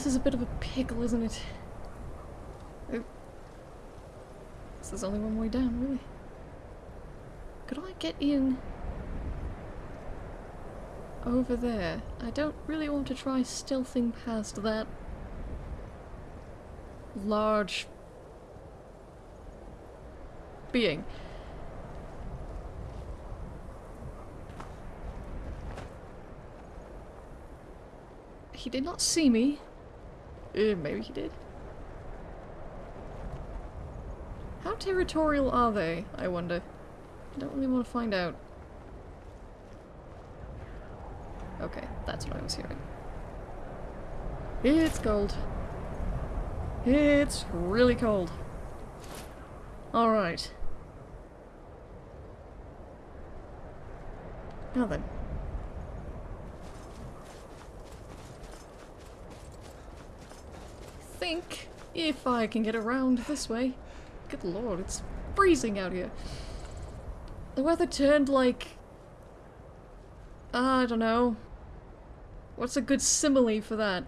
This is a bit of a pickle, isn't it? This is only one way down, really. Could I get in over there? I don't really want to try stealthing past that large being. He did not see me. Uh, maybe he did. How territorial are they, I wonder? I don't really want to find out. Okay, that's what I was hearing. It's cold. It's really cold. Alright. Now then. think if I can get around this way. Good lord, it's freezing out here. The weather turned like... I don't know. What's a good simile for that?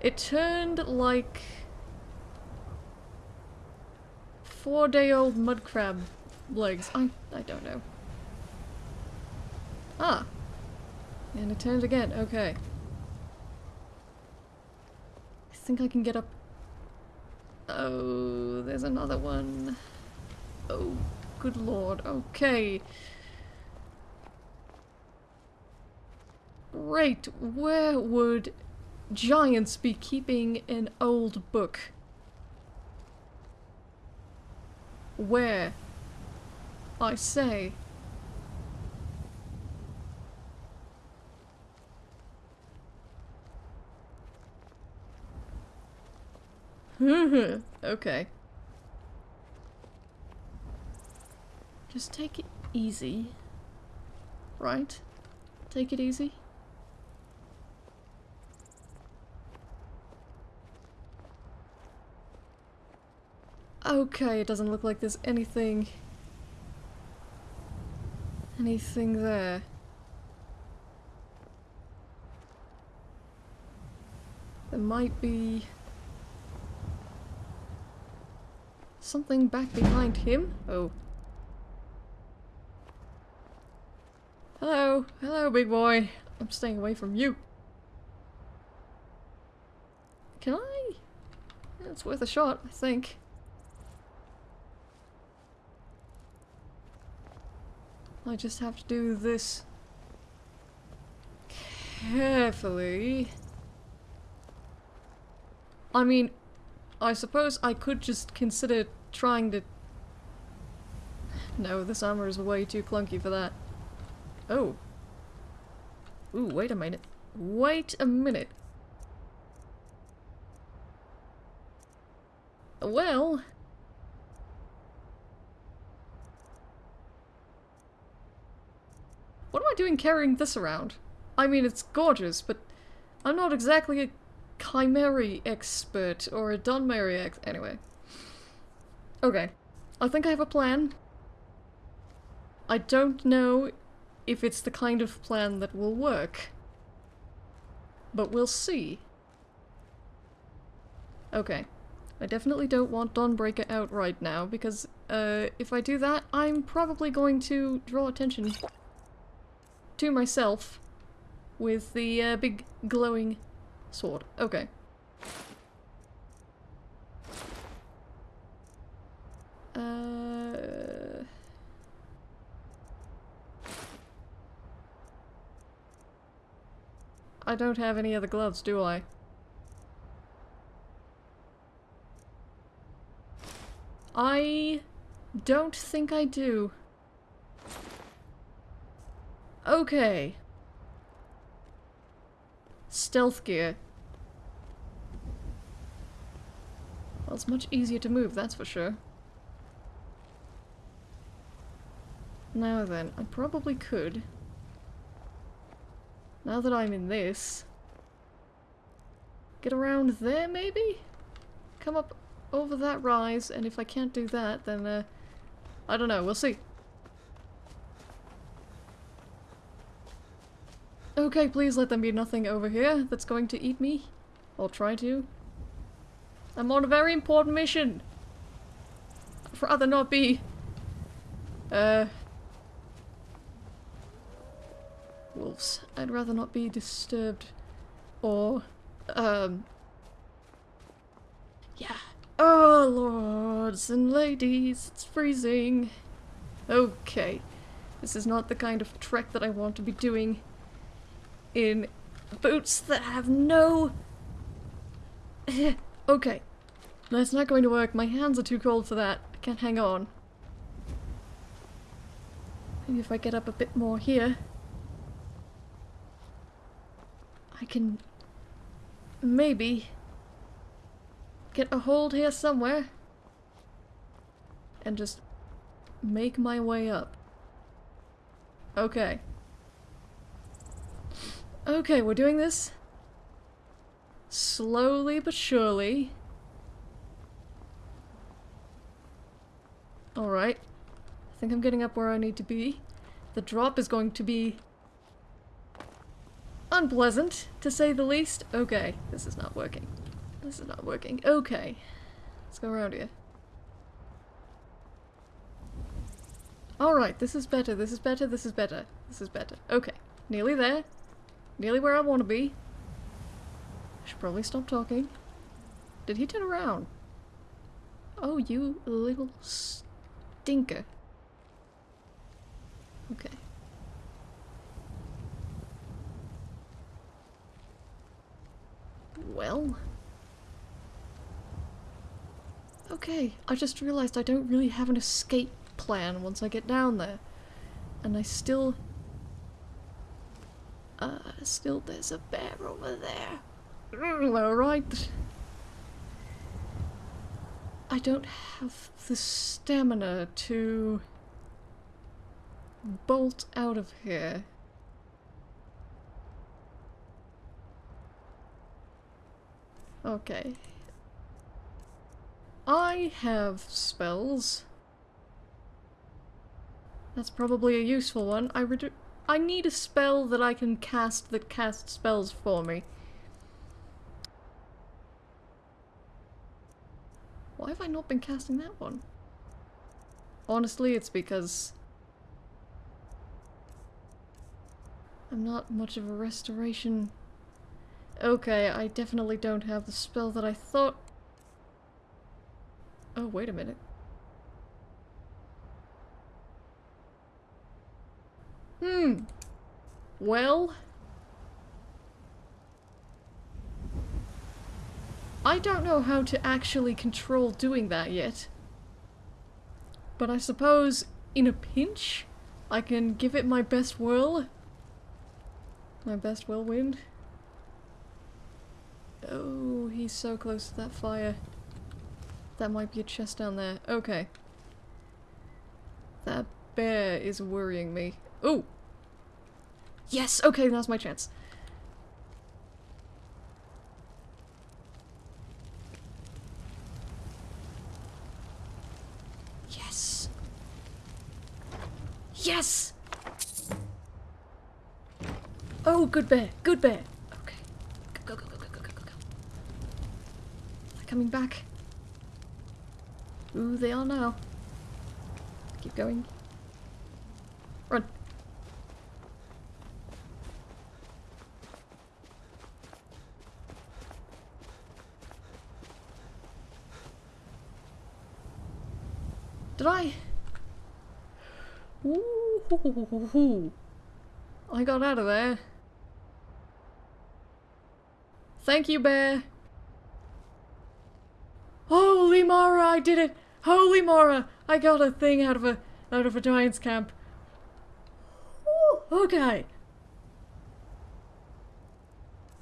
It turned like... Four-day-old mud crab legs. I, I don't know. Ah. And it turned again. Okay think I can get up. Oh, there's another one. Oh, good lord. Okay. Great. Where would giants be keeping an old book? Where? I say. Mm-hmm. okay. Just take it easy. Right? Take it easy. Okay, it doesn't look like there's anything... anything there. There might be... something back behind him? Oh. Hello. Hello, big boy. I'm staying away from you. Can I? It's worth a shot, I think. I just have to do this carefully. I mean, I suppose I could just consider trying to... No, this armor is way too clunky for that. Oh. Ooh, wait a minute. Wait a minute. Well... What am I doing carrying this around? I mean, it's gorgeous, but I'm not exactly a Chimeri expert or a Dunmeri ex- anyway. Okay. I think I have a plan. I don't know if it's the kind of plan that will work. But we'll see. Okay. I definitely don't want Dawnbreaker out right now, because uh, if I do that, I'm probably going to draw attention to myself with the uh, big glowing sword. Okay. Uh... I don't have any other gloves, do I? I don't think I do. Okay. Stealth gear. Well, it's much easier to move, that's for sure. Now then, I probably could. Now that I'm in this. Get around there, maybe? Come up over that rise, and if I can't do that, then, uh, I don't know, we'll see. Okay, please let there be nothing over here that's going to eat me. Or try to. I'm on a very important mission. I'd rather not be. Uh. Wolves. I'd rather not be disturbed. Or. Um. Yeah. Oh, lords and ladies, it's freezing. Okay. This is not the kind of trek that I want to be doing in boots that have no... okay. That's not going to work. My hands are too cold for that. I can't hang on. Maybe if I get up a bit more here... I can... maybe... get a hold here somewhere. And just make my way up. Okay. Okay, we're doing this slowly but surely. Alright. I think I'm getting up where I need to be. The drop is going to be unpleasant, to say the least. Okay, this is not working. This is not working. Okay. Let's go around here. Alright, this is better, this is better, this is better, this is better. Okay, nearly there. Nearly where I want to be. I should probably stop talking. Did he turn around? Oh, you little stinker. Okay. Well. Okay, I just realized I don't really have an escape plan once I get down there. And I still... Uh, still there's a bear over there. Mm, Alright. I don't have the stamina to bolt out of here. Okay. I have spells. That's probably a useful one. I redu- I need a spell that I can cast that casts spells for me. Why have I not been casting that one? Honestly, it's because I'm not much of a restoration. Okay, I definitely don't have the spell that I thought. Oh, wait a minute. Hmm. Well... I don't know how to actually control doing that yet. But I suppose, in a pinch, I can give it my best whirl. My best whirlwind. Oh, he's so close to that fire. That might be a chest down there. Okay. That bear is worrying me. Oh! Yes! Okay, now's my chance. Yes! Yes! Oh, good bear! Good bear! Okay. Go, go, go, go, go, go, go, go. They're coming back. Ooh, they are now. Keep going. Run. Did I? Ooh, I got out of there. Thank you, bear. Holy Mara, I did it! Holy Mara, I got a thing out of a out of a giant's camp. Ooh, okay.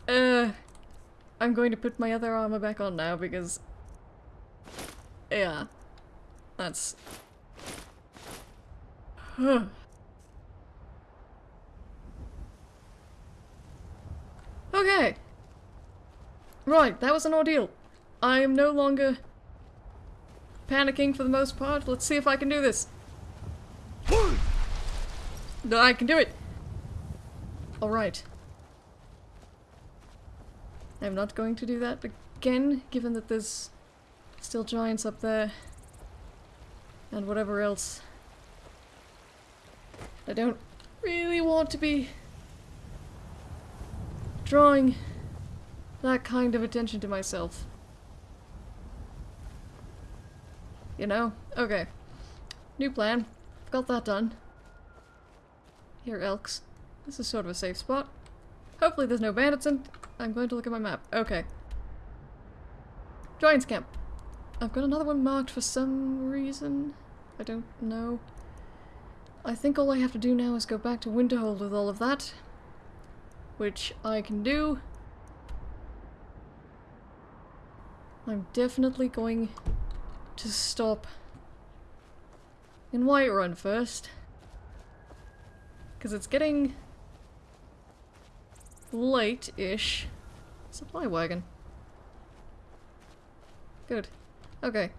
Uh, I'm going to put my other armor back on now because, yeah, that's. Huh. okay. Right, that was an ordeal. I am no longer panicking for the most part. Let's see if I can do this. I can do it. Alright. I'm not going to do that again, given that there's still giants up there. And whatever else. I don't really want to be drawing that kind of attention to myself. You know? Okay. New plan. Got that done. Here, Elks. This is sort of a safe spot. Hopefully there's no bandits in- I'm going to look at my map. Okay. Giants camp. I've got another one marked for some reason. I don't know. I think all I have to do now is go back to Winterhold with all of that. Which I can do. I'm definitely going to stop in Whiterun first. Because it's getting late-ish. Supply wagon. Good. Okay.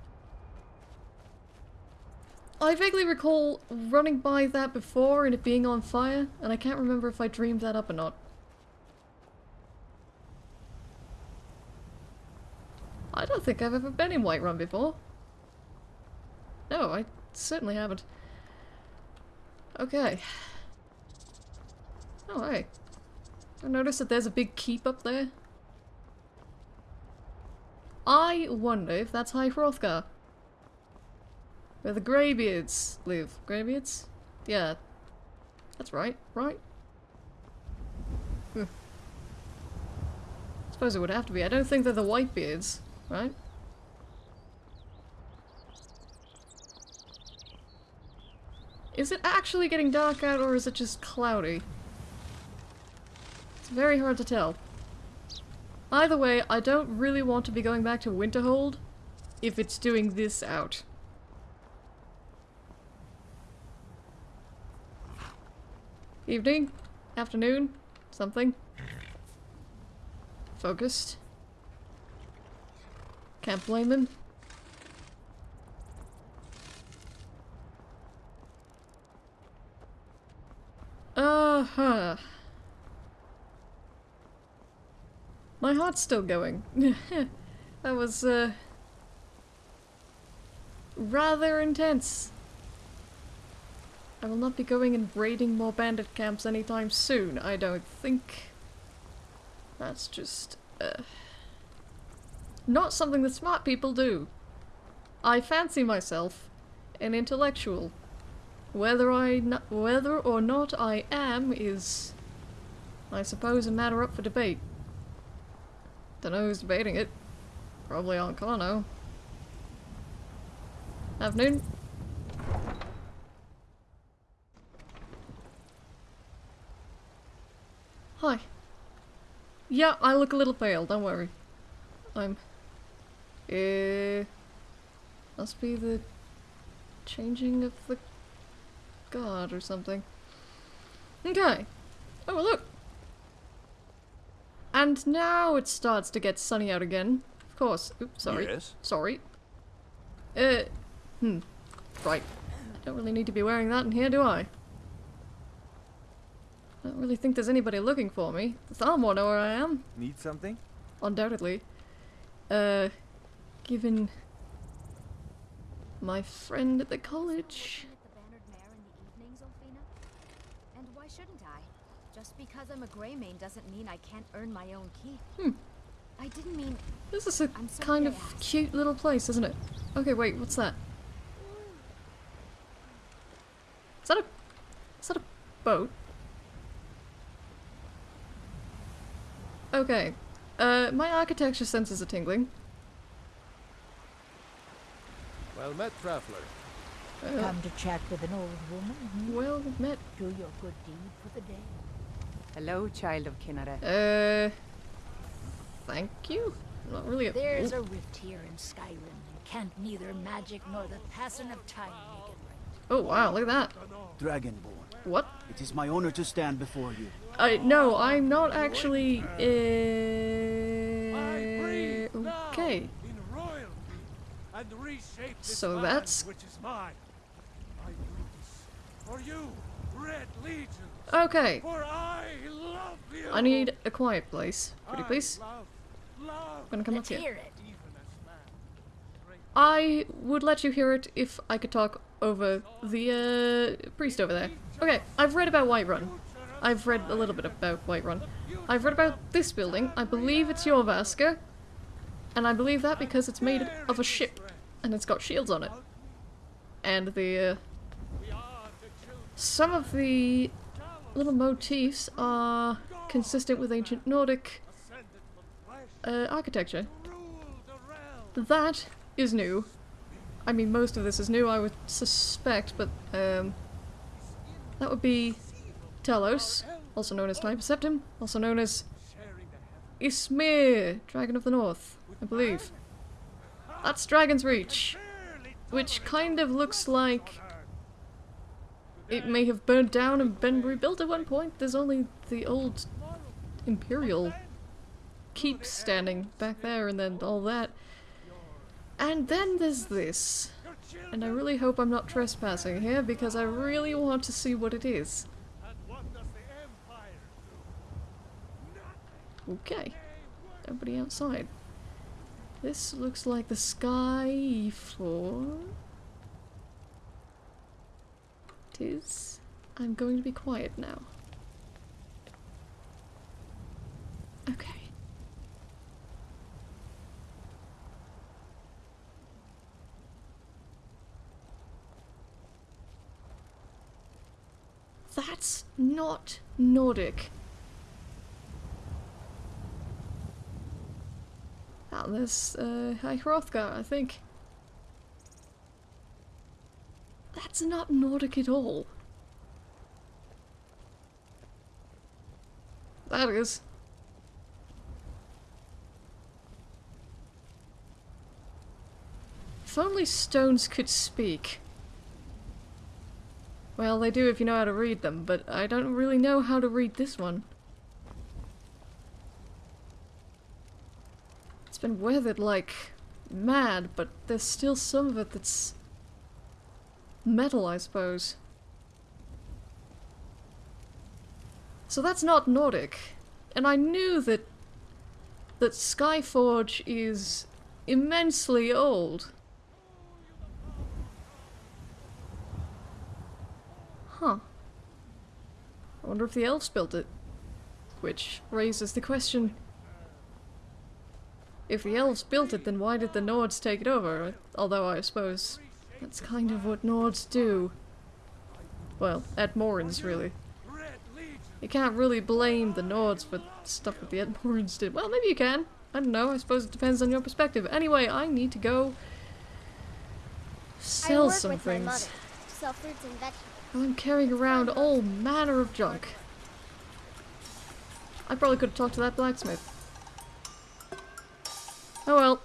I vaguely recall running by that before and it being on fire, and I can't remember if I dreamed that up or not. I don't think I've ever been in Whiterun before. No, I certainly haven't. Okay. Oh, hey. I noticed that there's a big keep up there. I wonder if that's High Hrothgar. Where the Greybeards live. Greybeards? Yeah. That's right, right? Hmm. Suppose it would have to be. I don't think they're the Whitebeards, right? Is it actually getting dark out or is it just cloudy? It's very hard to tell. Either way, I don't really want to be going back to Winterhold if it's doing this out. Evening? Afternoon? Something? Focused? Can't blame him. Uh-huh. My heart's still going. that was, uh... Rather intense. I will not be going and raiding more bandit camps anytime soon, I don't think. That's just, uh... Not something that smart people do. I fancy myself an intellectual. Whether I whether or not I am is, I suppose, a matter up for debate. Don't know who's debating it. Probably Ancano. Afternoon. Hi. Yeah, I look a little pale, don't worry. I'm... Uh... Must be the changing of the god or something. Okay. Oh, look! And now it starts to get sunny out again. Of course. Oops, sorry. Yes? Sorry. Uh, hmm. Right. I don't really need to be wearing that in here, do I? I don't really think there's anybody looking for me. The Thalmor will know where I am. Need something? Undoubtedly. Uh, given my friend at the college. at the Bannered Mare in the evenings, Olfina? And why shouldn't I? Just because I'm a Greymane doesn't mean I can't earn my own keep. Hmm. I didn't mean This is a I'm kind of asked. cute little place, isn't it? Okay, wait, what's that? Is that a... Is that a boat? Okay. Uh, my architecture senses are tingling. Well met, traveler. Uh, Come to chat with an old woman? hmm? well met. Do your good deed for the day. Hello, child of Kinnara. Uh... Thank you? Not really a... There's Ooh. a rift here in Skyrim, and can't neither magic nor the passing of time make it right. Oh wow, look at that. Dragonborn, What? it is my honor to stand before you. I no, I'm not actually. I Uh, now okay. in royalty and reshape this So land that's- which is mine. I do this for you, Red Legion. Okay. For I love you. I need a quiet place. Pretty I please. love gonna come Let's up here. it. I would let you hear it if I could talk over the uh, priest over there. Okay, I've read about Whiterun. I've read a little bit about Whiterun. I've read about this building. I believe it's Jorrvaskr. And I believe that because it's made of a ship. And it's got shields on it. And the, uh, Some of the little motifs are consistent with ancient Nordic uh, architecture. That is new. I mean, most of this is new, I would suspect, but um, that would be Talos, also known as Tiber Septim, also known as Ysmir, Dragon of the North, I believe. That's Dragon's Reach, which kind of looks like it may have burned down and been rebuilt at one point. There's only the old Imperial keep standing back there and then all that. And then there's this. And I really hope I'm not trespassing here because I really want to see what it is. Okay. Nobody outside. This looks like the sky for... Is. I'm going to be quiet now. Okay. That's not Nordic. Ah, there's uh, High Hrothgar, I think. That's not Nordic at all. That is. If only stones could speak. Well, they do if you know how to read them, but I don't really know how to read this one. It's been weathered like mad, but there's still some of it that's metal, I suppose. So that's not Nordic. And I knew that that Skyforge is immensely old. Huh. I wonder if the elves built it. Which raises the question if the elves built it, then why did the Nords take it over? Although I suppose that's kind of what Nords do. Well, Atmorans, really. You can't really blame the Nords for stuff that the Atmorans did. Well, maybe you can. I don't know. I suppose it depends on your perspective. Anyway, I need to go sell some things. mother. Sell fruits and vegetables. I'm carrying around all manner of junk. I probably could have talked to that blacksmith. Oh well.